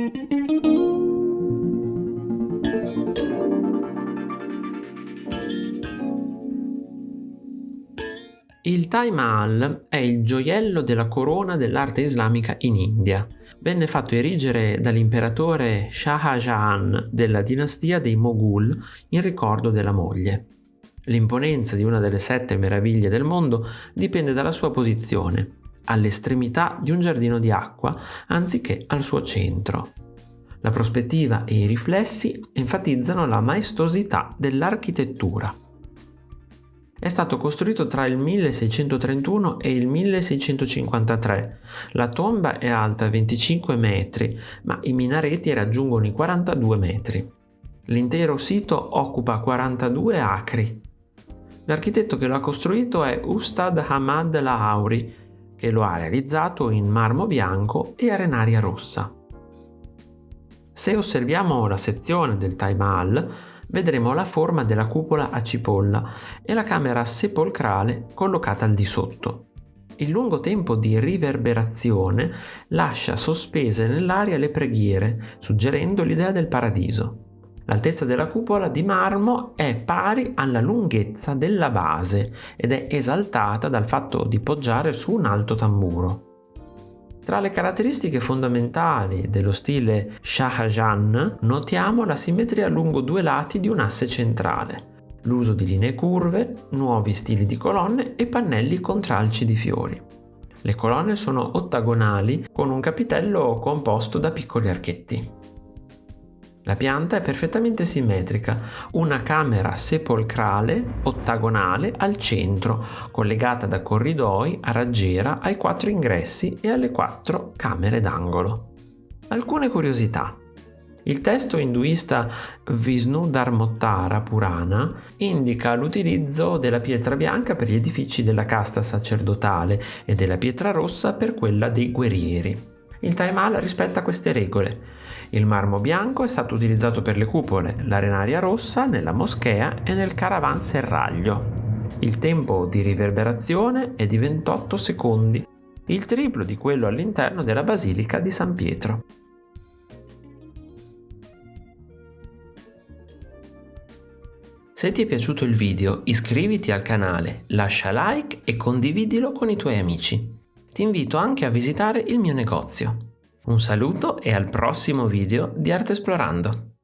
Il Taj Mahal è il gioiello della corona dell'arte islamica in India. Venne fatto erigere dall'imperatore Shah Jahan della dinastia dei Moghul in ricordo della moglie. L'imponenza di una delle sette meraviglie del mondo dipende dalla sua posizione, all'estremità di un giardino di acqua anziché al suo centro. La prospettiva e i riflessi enfatizzano la maestosità dell'architettura. È stato costruito tra il 1631 e il 1653. La tomba è alta 25 metri, ma i minareti raggiungono i 42 metri. L'intero sito occupa 42 acri. L'architetto che lo ha costruito è Ustad Hamad Lahauri, che lo ha realizzato in marmo bianco e arenaria rossa. Se osserviamo la sezione del Taj Mahal, vedremo la forma della cupola a cipolla e la camera sepolcrale collocata al di sotto. Il lungo tempo di riverberazione lascia sospese nell'aria le preghiere, suggerendo l'idea del paradiso. L'altezza della cupola di marmo è pari alla lunghezza della base ed è esaltata dal fatto di poggiare su un alto tamburo. Tra le caratteristiche fondamentali dello stile Shahjahan notiamo la simmetria lungo due lati di un asse centrale, l'uso di linee curve, nuovi stili di colonne e pannelli con tralci di fiori. Le colonne sono ottagonali con un capitello composto da piccoli archetti. La pianta è perfettamente simmetrica, una camera sepolcrale ottagonale al centro, collegata da corridoi a raggiera ai quattro ingressi e alle quattro camere d'angolo. Alcune curiosità. Il testo induista Vishnu Dharmottara Purana indica l'utilizzo della pietra bianca per gli edifici della casta sacerdotale e della pietra rossa per quella dei guerrieri. Il Taimal rispetta queste regole. Il marmo bianco è stato utilizzato per le cupole, l'arenaria rossa nella moschea e nel caravanserraglio. Il tempo di riverberazione è di 28 secondi, il triplo di quello all'interno della Basilica di San Pietro. Se ti è piaciuto il video iscriviti al canale, lascia like e condividilo con i tuoi amici ti invito anche a visitare il mio negozio. Un saluto e al prossimo video di Arte Esplorando!